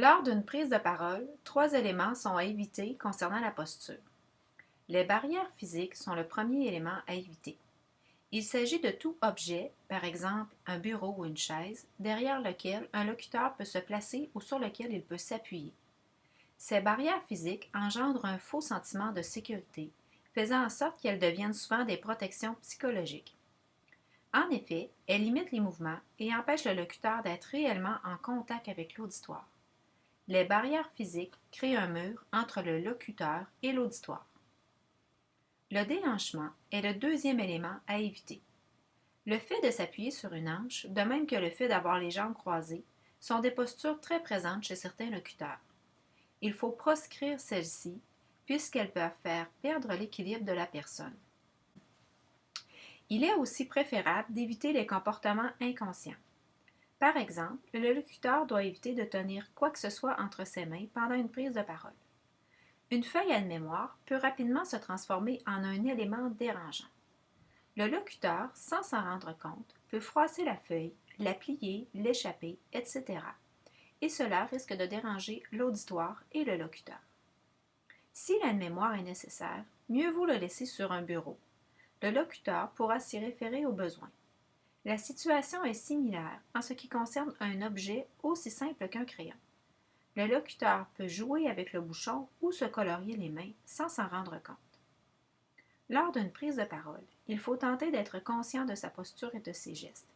Lors d'une prise de parole, trois éléments sont à éviter concernant la posture. Les barrières physiques sont le premier élément à éviter. Il s'agit de tout objet, par exemple un bureau ou une chaise, derrière lequel un locuteur peut se placer ou sur lequel il peut s'appuyer. Ces barrières physiques engendrent un faux sentiment de sécurité, faisant en sorte qu'elles deviennent souvent des protections psychologiques. En effet, elles limitent les mouvements et empêchent le locuteur d'être réellement en contact avec l'auditoire. Les barrières physiques créent un mur entre le locuteur et l'auditoire. Le déhanchement est le deuxième élément à éviter. Le fait de s'appuyer sur une hanche, de même que le fait d'avoir les jambes croisées, sont des postures très présentes chez certains locuteurs. Il faut proscrire celles-ci puisqu'elles peuvent faire perdre l'équilibre de la personne. Il est aussi préférable d'éviter les comportements inconscients. Par exemple, le locuteur doit éviter de tenir quoi que ce soit entre ses mains pendant une prise de parole. Une feuille à mémoire peut rapidement se transformer en un élément dérangeant. Le locuteur, sans s'en rendre compte, peut froisser la feuille, la plier, l'échapper, etc. Et cela risque de déranger l'auditoire et le locuteur. Si la mémoire est nécessaire, mieux vaut le laisser sur un bureau. Le locuteur pourra s'y référer au besoin. La situation est similaire en ce qui concerne un objet aussi simple qu'un crayon. Le locuteur peut jouer avec le bouchon ou se colorier les mains sans s'en rendre compte. Lors d'une prise de parole, il faut tenter d'être conscient de sa posture et de ses gestes.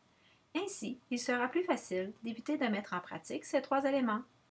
Ainsi, il sera plus facile d'éviter de mettre en pratique ces trois éléments